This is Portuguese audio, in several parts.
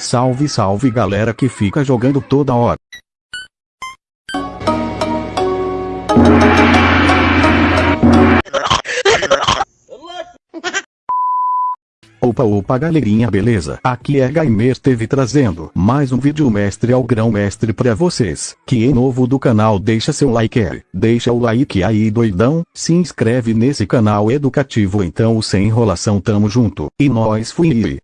Salve salve galera que fica jogando toda hora. Opa opa galerinha beleza, aqui é Gamer TV trazendo mais um vídeo mestre ao grão mestre pra vocês, que é novo do canal deixa seu like é, deixa o like aí doidão, se inscreve nesse canal educativo então sem enrolação tamo junto, e nós fui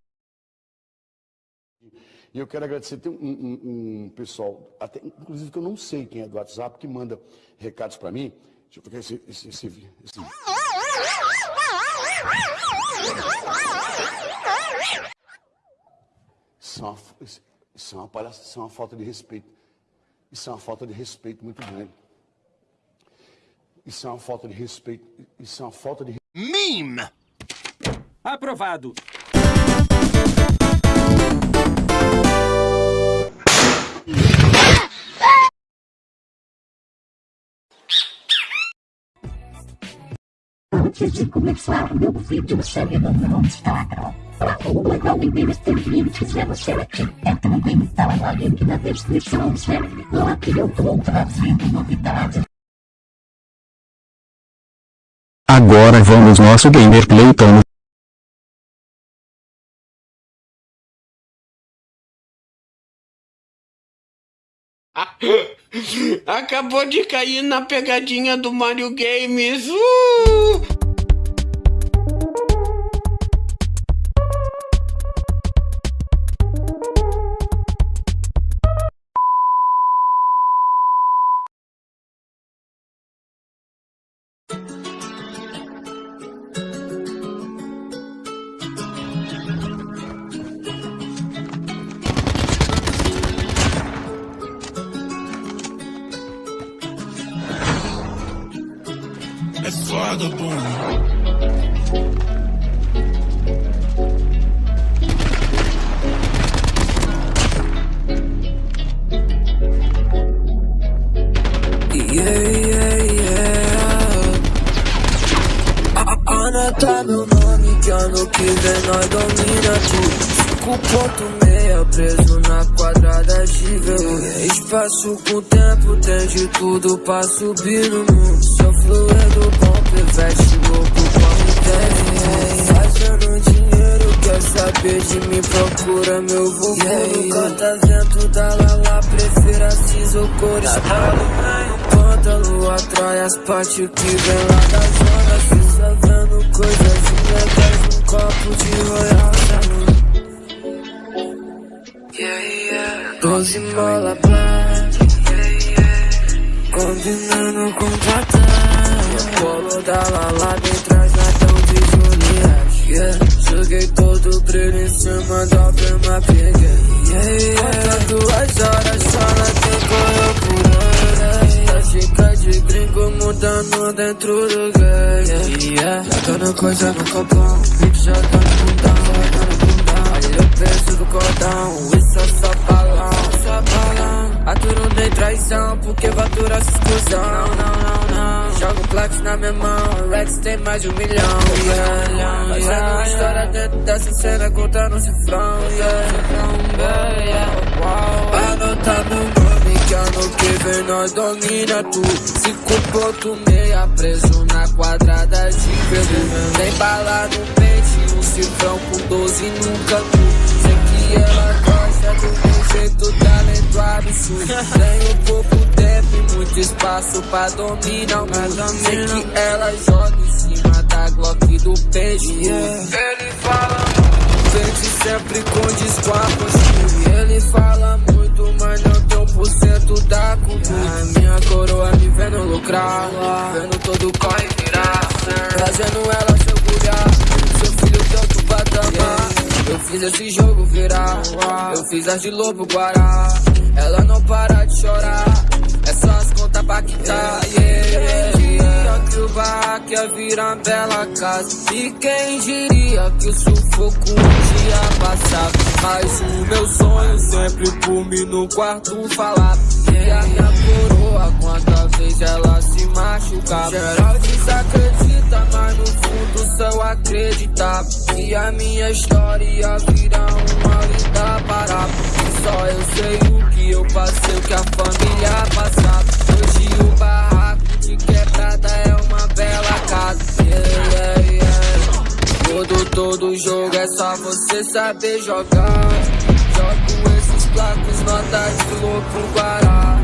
E eu quero agradecer, tem um, um, um, pessoal, até, inclusive que eu não sei quem é do WhatsApp, que manda recados pra mim, deixa eu pegar esse, esse, esse, esse Isso é, uma, isso é uma palhaça, isso é uma falta de respeito. Isso é uma falta de respeito muito grande. Isso é uma falta de respeito. Isso é uma falta de. Meme! Aprovado. Antes de começar meu vídeo, segue no Instagram. O legal de ver este vídeo se você aqui. É também está no link na descrição, certo? Lá que eu estou trazendo novidades. Agora vamos nosso gameplay então. Acabou de cair na pegadinha do Mario Games. Uh! Yeah, yeah. Anota meu nome que ano que vem nós domina tudo 5.6 preso na quadrada veludo Espaço com tempo tem de tudo pra subir no mundo fluido bom, pivete louco como tem Fazendo dinheiro, quer saber de mim, procura meu vovô yeah, Canta vento da lala, prefiro cinza ou cores Pântano atrai as partes que vem lá da zona Se vendo coisas ilegais num copo de royal. Doze mola black Combinando com patrão Polo da Lala bem trás na tão de Juliette yeah. Joguei todo o brilho em cima da prima peguei yeah, duas horas só na Tá gringo mudando dentro do game. Yeah. Jogando coisa no copão Beat jogando bundão porque fatura essa exclusão Não, não, não, não. Jogo Plex na minha mão, Rex tem mais de um milhão. Yeah, yeah, yeah, uma história dentro dessa cena, contando um cifrão yeah, yeah, wow. Anota meu nome, que ano que vem nós domina tudo. 5.6 preso na quadrada de Pedro Tem bala no pente, um cifrão com 12 no canto. Sei que ela gosta do meu jeito, talento absurdo. Tenho pouco tempo e muito espaço pra dominar o mundo. Sei que ela joga em cima da Glock do peixe. Ele fala muito, sente sempre com postura Ele fala muito, mas não tem um por cento da cultura A minha coroa me vendo lucrar Vendo todo corre virar. Trazendo ela seu cuidar Seu filho tanto patamar Eu fiz esse jogo virar Eu fiz as de lobo guará. Ela não para de chorar só as contas pra quitar yeah, yeah, que o barraco ia virar bela casa. E quem diria que o sufoco um dia passava Mas o meu sonho sempre por mim no quarto falava E a minha coroa quanta vez ela se machucava. Geral desacredita, mas no fundo só acreditava. E a minha história vira uma linda parada. Só eu sei o que eu passei, o que a família passava saber jogar Jogo esses placos, nota de louco guará.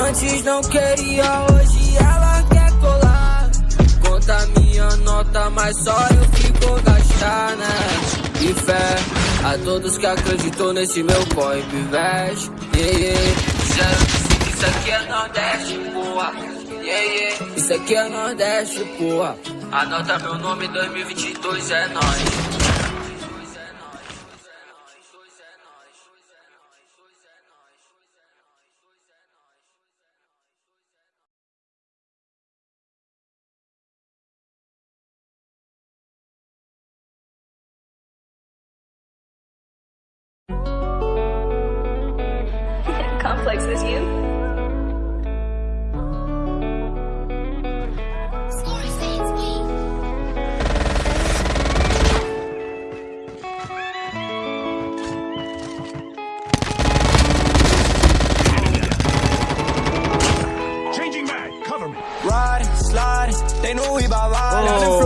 Antes não queria, hoje ela quer colar. Conta minha nota, mas só eu fico gastar, né? E fé a todos que acreditou nesse meu corre, pivete yeah, yeah. Isso aqui é Nordeste, porra. Yeah, yeah. Isso aqui é Nordeste, porra. Anota meu nome 2022 é nóis Complex as you. Changing mag, cover me. Riding, sliding, they know we bout riding. Oh.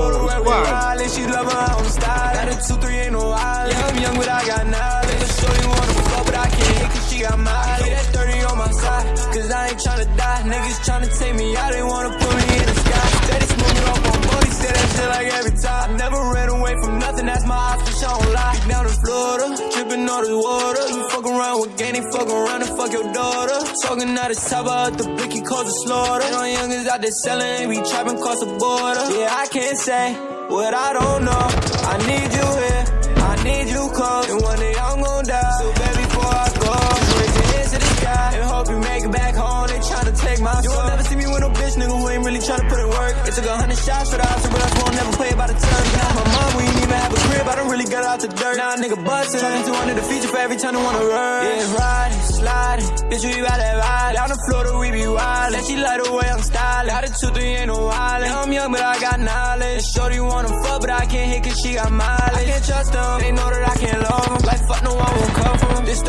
Niggas tryna take me out, they wanna put me in the sky. Steady smoking off on money, say that shit like every time. I Never ran away from nothing, that's my option, I don't lie. Down in Florida, dripping all this water. You fuck around with Ganny, fuck around and fuck your daughter. Talking out his top out the blicky, cause a slaughter. And our youngins out there selling, they be trapping across the border. Yeah, I can't say what I don't know. I need you It took a hundred shots for the house, but I won't never play by the turn. Now my mom, we ain't even have a crib. I don't really got out the dirt. Now a nigga bustin', turning to under the feature for every time I wanna run. Yeah, riding, sliding, bitch, we about that ride. Down in Florida, we be wild. Let she light away, I'm styling. Got a two, three, ain't no island. Yeah, I'm young, but I got knowledge. Shorty wanna fuck, but I can't hit cause she got mileage. I can't trust them, they know that I can't love them. Like fuck, no one won't come from. This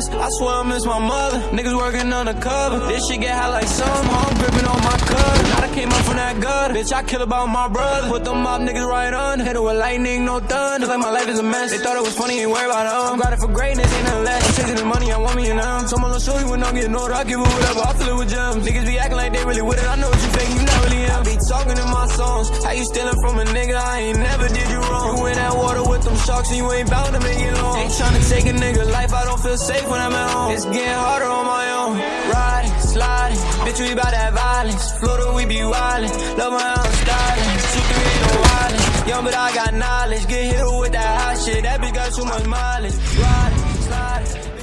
miss brothers, I swear I miss my mother. Niggas working undercover, this shit get hot like summer. I'm gripping on my cutter. Now I came up from that gutter, bitch. I kill about my brother. Put them mob niggas right under, hit it with lightning, no thunder. Like my life is a mess. They thought it was funny, ain't worry about them. I'm for greatness, ain't nothing less. Chasing the money, I want me and them. Someone will show you when I'm getting older. I give it whatever, I fill it with gems. Niggas be acting like they really with it. I know what you fake, you not really am. I be talking in my songs. How you stealing from a nigga? I ain't never did you wrong. You in that water sharks and you ain't bound to make it long. Ain't trying to take a nigga life, I don't feel safe when I'm at home. It's getting harder on my own. Riding, sliding, bitch, we bout that violence. Florida, we be wildin'. Love my own styling. Two, three, no wildin'. Young, but I got knowledge. Get hit with that hot shit. That bitch got too much mileage. Riding, sliding.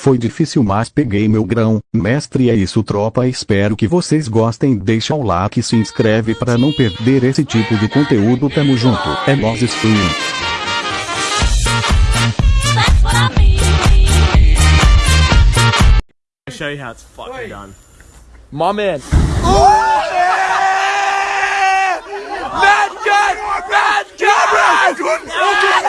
Foi difícil mas peguei meu grão, mestre é isso tropa espero que vocês gostem deixa o like e se inscreve para não perder esse tipo de conteúdo tamo junto, é nós stream. Show you how it's fucking done. My man. Mad gun! Mad gun!